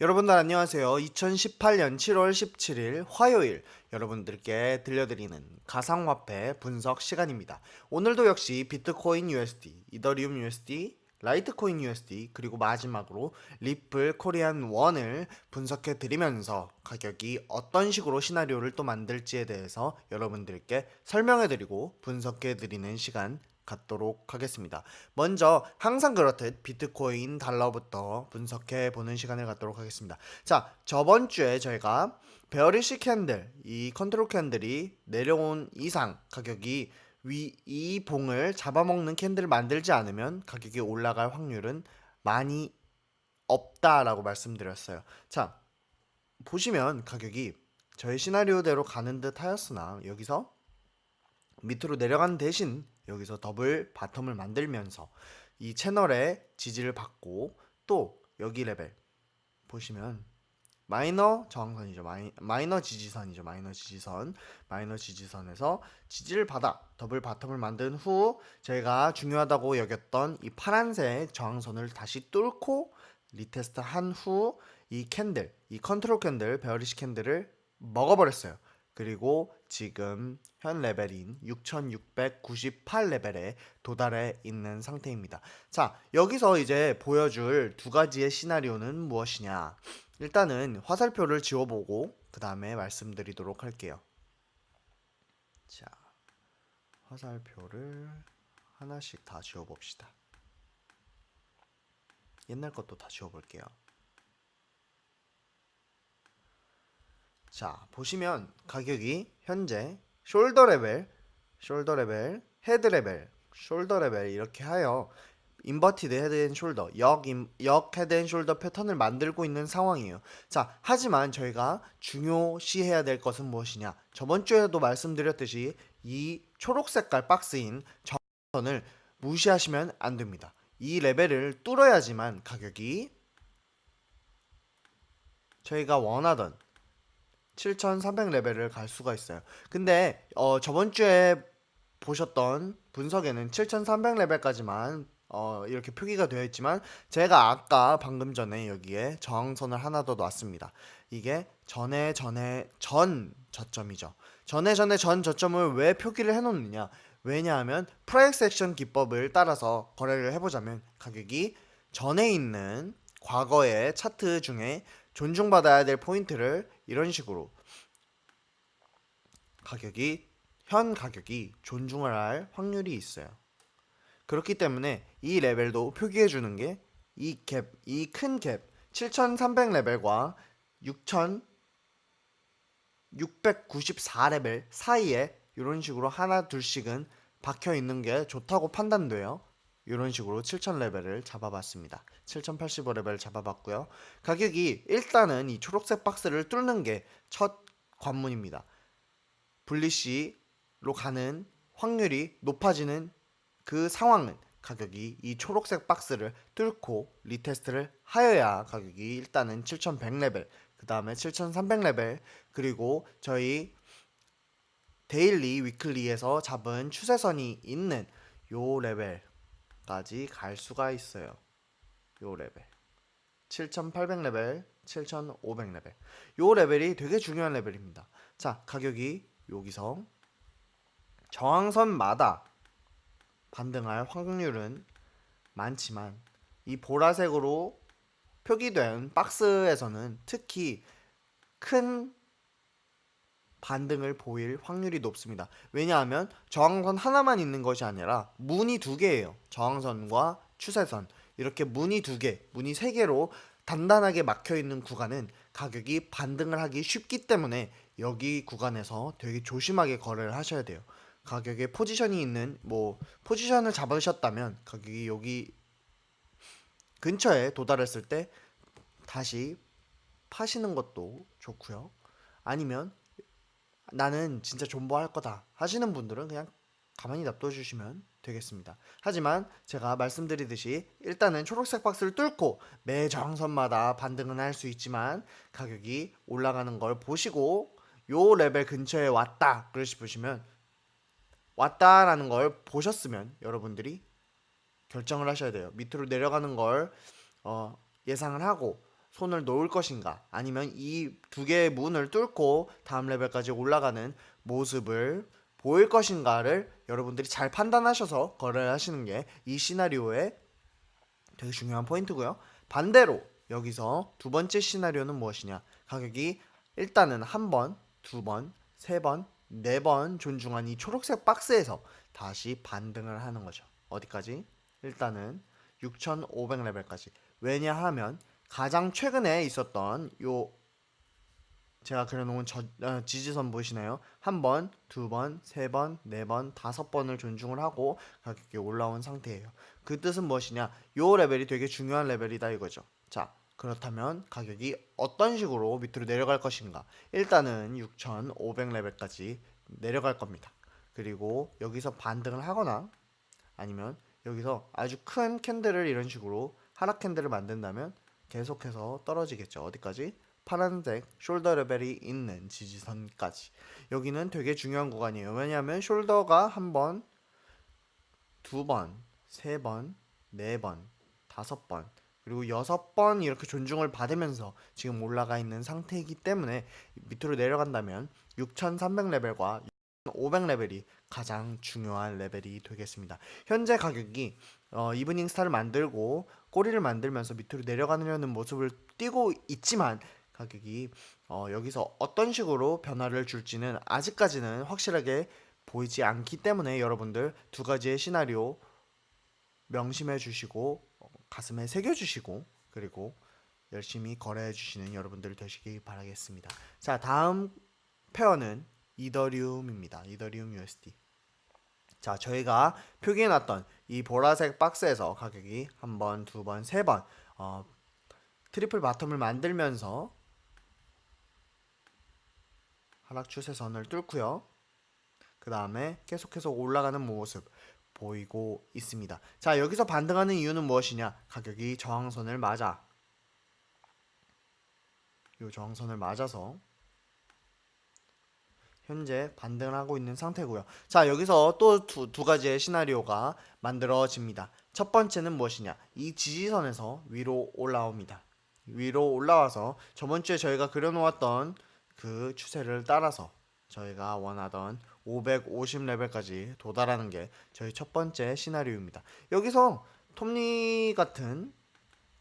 여러분들 안녕하세요. 2018년 7월 17일 화요일 여러분들께 들려드리는 가상화폐 분석 시간입니다. 오늘도 역시 비트코인 USD, 이더리움 USD, 라이트코인 USD 그리고 마지막으로 리플 코리안 원을 분석해 드리면서 가격이 어떤 식으로 시나리오를 또 만들지에 대해서 여러분들께 설명해 드리고 분석해 드리는 시간 갖도록 하겠습니다. 먼저 항상 그렇듯 비트코인 달러부터 분석해 보는 시간을 갖도록 하겠습니다. 자, 저번 주에 저희가 bearish candle, 이 control candle이 내려온 이상 가격이 위 이 봉을 잡아먹는 candle을 만들지 않으면 가격이 올라갈 확률은 많이 없다라고 말씀드렸어요. 자, 보시면 가격이 저희 시나리오대로 가는 듯 하였으나 여기서 밑으로 내려간 대신 여기서 double bottom을 만들면서 이 채널의 지지를 받고 또 여기 레벨 보시면 마이너 저항선이죠. 마이, 마이너 지지선이죠. 마이너 지지선. 마이너 지지선에서 지지를 받아 double bottom을 만든 후 저희가 중요하다고 여겼던 이 파란색 저항선을 다시 뚫고 retest 한 후 이 candle, 이 control candle, bearish candle을 먹어버렸어요. 그리고 지금 현 레벨인 6698 레벨에 도달해 있는 상태입니다. 자, 여기서 이제 보여줄 두 가지의 시나리오는 무엇이냐? 일단은 화살표를 지워보고 그 다음에 말씀드리도록 할게요. 자, 화살표를 하나씩 다 지워봅시다. 옛날 것도 다 지워볼게요. 자, 보시면 가격이 현재 shoulder 레벨, shoulder 레벨, head 레벨, shoulder 레벨 이렇게 하여 inverted head and shoulder, 역, head and shoulder 패턴을 만들고 있는 상황이에요. 자, 하지만 저희가 중요시해야 될 것은 무엇이냐? 저번 주에도 말씀드렸듯이 이 초록 색깔 박스인 저항선을 무시하시면 안 됩니다. 이 레벨을 뚫어야지만 가격이 저희가 원하던 7300 레벨을 갈 수가 있어요. 근데 어, 저번 주에 보셨던 분석에는 7300 레벨까지만 어, 이렇게 표기가 되어 있지만 제가 아까 방금 전에 여기에 저항선을 하나 더 놨습니다. 이게 전에 전에 전 저점이죠. 전에 전에 전 저점을 왜 표기를 해 놓느냐? 왜냐하면 price action 기법을 따라서 거래를 해보자면 가격이 전에 있는 과거의 차트 중에 존중받아야 될 포인트를 이런 식으로 가격이 현 가격이 존중을 할 확률이 있어요. 그렇기 때문에 이 레벨도 표기해 주는 게 이 갭, 이 큰 갭, 7300 레벨과 6694 레벨 사이에 이런 식으로 하나 둘씩은 박혀 있는 게 좋다고 판단돼요. 이런 식으로 7000 레벨을 잡아봤습니다. 7085 레벨 잡아봤고요. 가격이 일단은 이 초록색 박스를 뚫는 게 첫 관문입니다. bullish로 가는 확률이 높아지는 그 상황은 가격이 이 초록색 박스를 뚫고 retest를 하여야 가격이 일단은 7100 레벨, 그 다음에 7300 레벨, 그리고 저희 daily weekly에서 잡은 추세선이 있는 요 레벨 까지 갈 수가 있어요. 요 레벨. 7800 레벨, 7500 레벨. 요 레벨이 되게 중요한 레벨입니다. 자, 가격이 여기서 저항선마다 반등할 확률은 많지만 이 보라색으로 표기된 박스에서는 특히 큰 반등을 보일 확률이 높습니다. 왜냐하면 저항선 하나만 있는 것이 아니라 문이 두 개예요. 저항선과 추세선 이렇게 문이 두 개, 문이 세 개로 단단하게 막혀 있는 구간은 가격이 반등을 하기 쉽기 때문에 여기 구간에서 되게 조심하게 거래를 하셔야 돼요. 가격에 포지션이 있는 뭐 포지션을 잡으셨다면 가격이 여기 근처에 도달했을 때 다시 파시는 것도 좋고요. 아니면 나는 진짜 존버할 거다 하시는 분들은 그냥 가만히 놔둬 주시면 되겠습니다. 하지만 제가 말씀드리듯이 일단은 초록색 박스를 뚫고 매 저항선마다 반등은 할 수 있지만 가격이 올라가는 걸 보시고 요 레벨 근처에 왔다 그러시 보시면 왔다라는 걸 보셨으면 여러분들이 결정을 하셔야 돼요. 밑으로 내려가는 걸 어, 예상을 하고 손을 놓을 것인가 아니면 이 두 개의 문을 뚫고 다음 레벨까지 올라가는 모습을 보일 것인가를 여러분들이 잘 판단하셔서 거래를 하시는 게 이 시나리오의 되게 중요한 포인트고요. 반대로 여기서 두 번째 시나리오는 무엇이냐? 가격이 일단은 한 번, 두 번, 세 번, 네 번 존중한 이 초록색 박스에서 다시 반등을 하는 거죠. 어디까지? 일단은 6,500레벨까지. 왜냐하면 가장 최근에 있었던 요 제가 그려놓은 저, 어, 지지선 보이시나요? 한 번, 두 번, 세 번, 네 번, 다섯 번을 존중을 하고 가격이 올라온 상태예요. 그 뜻은 무엇이냐? 요 레벨이 되게 중요한 레벨이다 이거죠. 자, 그렇다면 가격이 어떤 식으로 밑으로 내려갈 것인가? 일단은 6,500 레벨까지 내려갈 겁니다. 그리고 여기서 반등을 하거나 아니면 여기서 아주 큰 캔들을 이런 식으로 하락 캔들을 만든다면 계속해서 떨어지겠죠. 어디까지? 파란색 숄더 레벨이 있는 지지선까지. 여기는 되게 중요한 구간이에요. 왜냐하면 숄더가 한 번, 두 번, 세 번, 네 번, 다섯 번, 그리고 여섯 번 이렇게 존중을 받으면서 지금 올라가 있는 상태이기 때문에 밑으로 내려간다면 6,300레벨과 500레벨이 가장 중요한 레벨이 되겠습니다. 현재 가격이 어, evening star를 만들고 꼬리를 만들면서 밑으로 내려가려는 모습을 띄고 있지만 가격이 어, 여기서 어떤 식으로 변화를 줄지는 아직까지는 확실하게 보이지 않기 때문에 여러분들 두 가지의 시나리오 명심해 주시고 어, 가슴에 새겨 주시고 그리고 열심히 거래해 주시는 여러분들 되시기 바라겠습니다. 자, 다음 pair는 이더리움입니다. 이더리움 USD. 자, 저희가 표기해 놨던 이 보라색 박스에서 가격이 한 번, 두 번, 세 번, 어, triple bottom을 만들면서 하락 추세선을 뚫고요. 그 다음에 계속해서 올라가는 모습 보이고 있습니다. 자, 여기서 반등하는 이유는 무엇이냐? 가격이 저항선을 맞아. 이 저항선을 맞아서 현재 반등을 하고 있는 상태고요. 자, 여기서 또두 가지의 시나리오가 만들어집니다. 첫 번째는 무엇이냐? 이 지지선에서 위로 올라옵니다. 위로 올라와서 저번 주에 저희가 그려놓았던 그 추세를 따라서 저희가 원하던 550레벨까지 도달하는 게 저희 첫 번째 시나리오입니다. 여기서 톱니 같은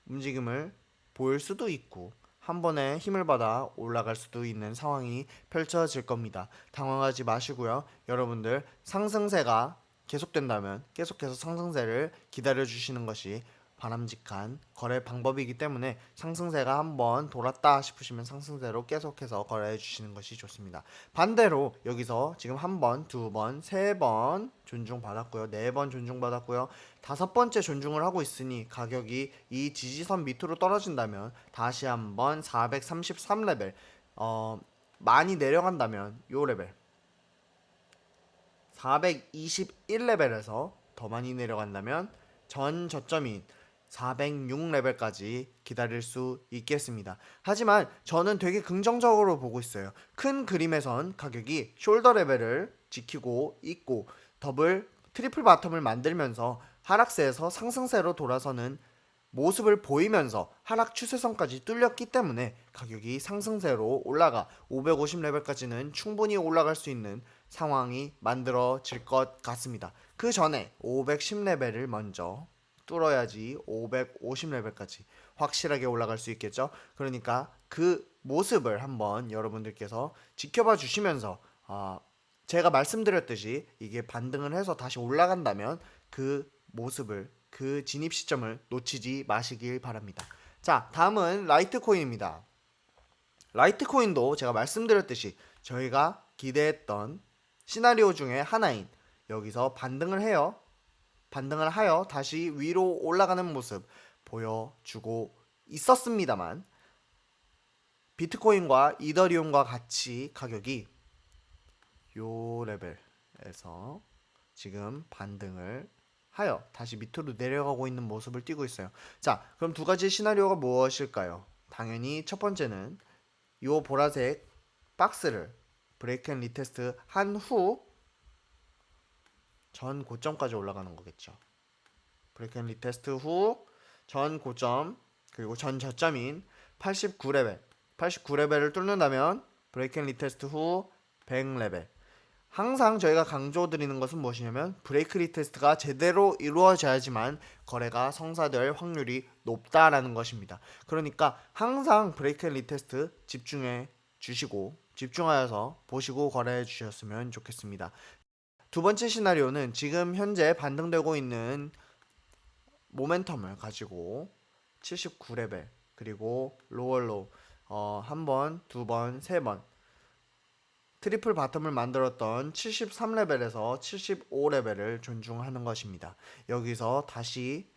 움직임을 보일 수도 있고 한 번에 힘을 받아 올라갈 수도 있는 상황이 펼쳐질 겁니다. 당황하지 마시고요. 여러분들 상승세가 계속된다면 계속해서 상승세를 기다려 주시는 것이 바람직한 거래 방법이기 때문에 상승세가 한번 돌았다 싶으시면 상승세로 계속해서 거래해 주시는 것이 좋습니다. 반대로 여기서 지금 한 번, 두 번, 세 번 존중받았고요. 네 번 존중받았고요. 다섯 번째 존중을 하고 있으니 가격이 이 지지선 밑으로 떨어진다면 다시 한번 433레벨 어 많이 내려간다면 요 레벨 421레벨에서 더 많이 내려간다면 전 저점인 406레벨까지 기다릴 수 있겠습니다. 하지만 저는 되게 긍정적으로 보고 있어요. 큰 그림에선 가격이 shoulder 레벨을 지키고 있고 double triple bottom을 만들면서 하락세에서 상승세로 돌아서는 모습을 보이면서 하락 추세선까지 뚫렸기 때문에 가격이 상승세로 올라가 550레벨까지는 충분히 올라갈 수 있는 상황이 만들어질 것 같습니다. 그 전에 510레벨을 먼저 뚫어야지 550레벨까지 확실하게 올라갈 수 있겠죠. 그러니까 그 모습을 한번 여러분들께서 지켜봐 주시면서 아, 제가 말씀드렸듯이 이게 반등을 해서 다시 올라간다면 그 모습을 그 진입 시점을 놓치지 마시길 바랍니다. 자, 다음은 라이트코인입니다. 라이트코인도 제가 말씀드렸듯이 저희가 기대했던 시나리오 중에 하나인 여기서 반등을 해요. 반등을 하여 다시 위로 올라가는 모습 보여주고 있었습니다만 비트코인과 이더리움과 같이 가격이 요 레벨에서 지금 반등을 하여 다시 밑으로 내려가고 있는 모습을 띄고 있어요. 자, 그럼 두 가지 시나리오가 무엇일까요? 당연히 첫 번째는 요 보라색 박스를 break and retest 한 후 전 고점까지 올라가는 거겠죠. break and retest 후 전 고점 그리고 전 저점인 89레벨 89레벨을 뚫는다면 break and retest 후 100레벨 항상 저희가 강조드리는 것은 무엇이냐면 break retest가 제대로 이루어져야지만 거래가 성사될 확률이 높다라는 것입니다. 그러니까 항상 break and retest 집중해 주시고 집중하여서 보시고 거래해 주셨으면 좋겠습니다. 두 번째 시나리오는 지금 현재 반등되고 있는 모멘텀을 가지고 79레벨 그리고 lower low 어, 한 번, 두 번, 세 번 triple bottom을 만들었던 73레벨에서 75레벨을 존중하는 것입니다. 여기서 다시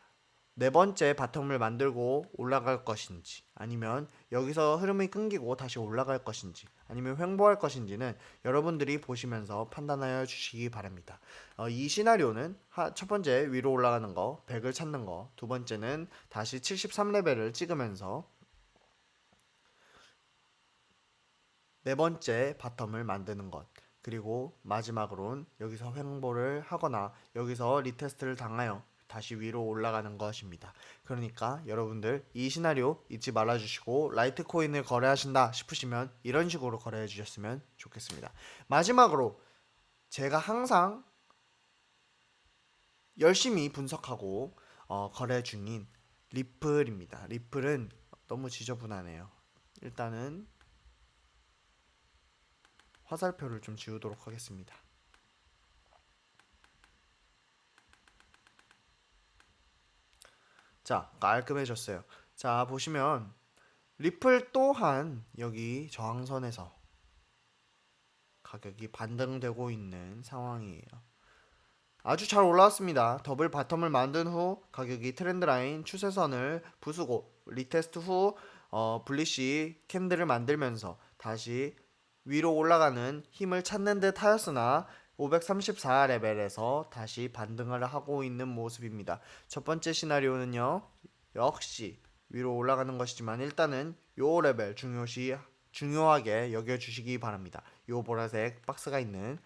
네 번째 bottom을 만들고 올라갈 것인지 아니면 여기서 흐름이 끊기고 다시 올라갈 것인지 아니면 횡보할 것인지는 여러분들이 보시면서 판단하여 주시기 바랍니다. 어, 이 시나리오는 하, 첫 번째 위로 올라가는 거 100을 찾는 거 두 번째는 다시 73레벨을 찍으면서 네 번째 bottom을 만드는 것 그리고 마지막으로는 여기서 횡보를 하거나 여기서 retest를 당하여 다시 위로 올라가는 것입니다. 그러니까 여러분들 이 시나리오 잊지 말아주시고 라이트코인을 거래하신다 싶으시면 이런 식으로 거래해 주셨으면 좋겠습니다. 마지막으로 제가 항상 열심히 분석하고 어, 거래 중인 리플입니다. 리플은 너무 지저분하네요. 일단은 화살표를 좀 지우도록 하겠습니다. 자, 깔끔해졌어요. 자, 보시면 리플 또한 여기 저항선에서 가격이 반등되고 있는 상황이에요. 아주 잘 올라왔습니다. double bottom을 만든 후 가격이 trend line 추세선을 부수고 retest 후 어, bullish candle을 만들면서 다시 위로 올라가는 힘을 찾는 듯 하였으나 534레벨에서 다시 반등을 하고 있는 모습입니다. 첫 번째 시나리오는요. 역시 위로 올라가는 것이지만 일단은 요 레벨 중요시 중요하게 여겨 주시기 바랍니다. 요 보라색 박스가 있는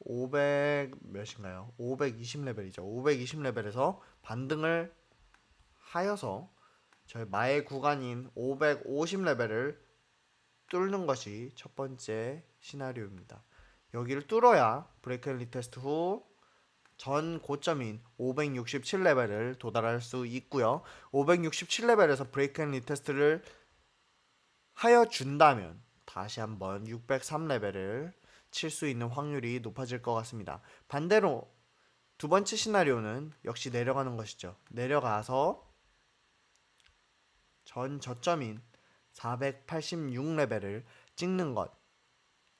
500 몇인가요? 520레벨이죠. 520레벨에서 반등을 하여서 저희 마의 구간인 550레벨을 뚫는 것이 첫 번째 시나리오입니다. 여기를 뚫어야 break and retest 후 전 고점인 567레벨을 도달할 수 있고요. 567레벨에서 break and retest를 하여 준다면 다시 한번 603레벨을 칠 수 있는 확률이 높아질 것 같습니다. 반대로 두 번째 시나리오는 역시 내려가는 것이죠. 내려가서 전 저점인 486레벨을 찍는 것.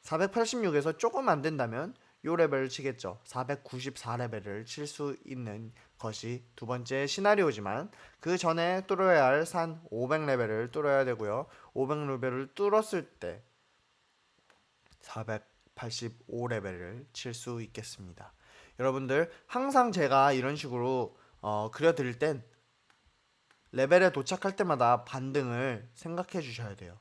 486에서 조금 안 된다면 요 레벨을 치겠죠. 494레벨을 칠 수 있는 것이 두 번째 시나리오지만 그 전에 뚫어야 할 산 500레벨을 뚫어야 되고요. 500레벨을 뚫었을 때 485레벨을 칠 수 있겠습니다. 여러분들 항상 제가 이런 식으로 어, 그려드릴 땐 레벨에 도착할 때마다 반등을 생각해 주셔야 돼요.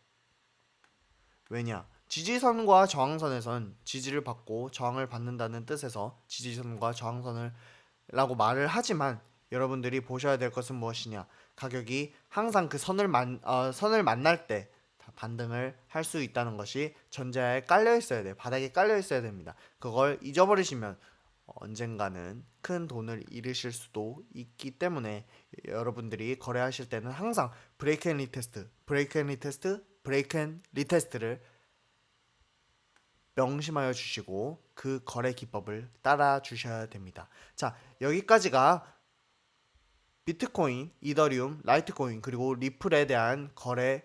왜냐? 지지선과 저항선에선 지지를 받고 저항을 받는다는 뜻에서 지지선과 저항선을 라고 말을 하지만 여러분들이 보셔야 될 것은 무엇이냐? 가격이 항상 그 선을 만 어, 선을 만날 때 반등을 할 수 있다는 것이 전자에 깔려 있어야 돼요. 바닥에 깔려 있어야 됩니다. 그걸 잊어버리시면 언젠가는 큰 돈을 잃으실 수도 있기 때문에 여러분들이 거래하실 때는 항상 break and retest, break and retest, break and retest를 명심하여 주시고 그 거래 기법을 따라 주셔야 됩니다. 자, 여기까지가 비트코인, 이더리움, 라이트코인 그리고 리플에 대한 거래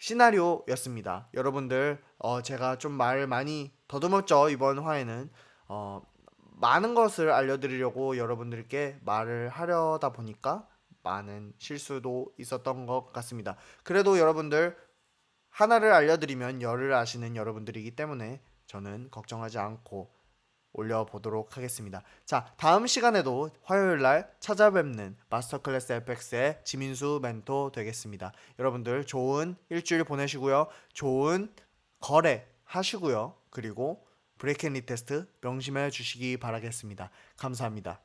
시나리오였습니다. 여러분들 어, 제가 좀 말 많이 더듬었죠 이번 화에는 어, 많은 것을 알려드리려고 여러분들께 말을 하려다 보니까 많은 실수도 있었던 것 같습니다. 그래도 여러분들 하나를 알려드리면 열을 아시는 여러분들이기 때문에 저는 걱정하지 않고 올려보도록 하겠습니다. 자, 다음 시간에도 화요일 날 찾아뵙는 마스터 클래스 FX의 지민수 멘토 되겠습니다. 여러분들 좋은 일주일 보내시고요. 좋은 거래 하시고요. 그리고 브레이크 앤 리테스트 명심해 주시기 바라겠습니다. 감사합니다.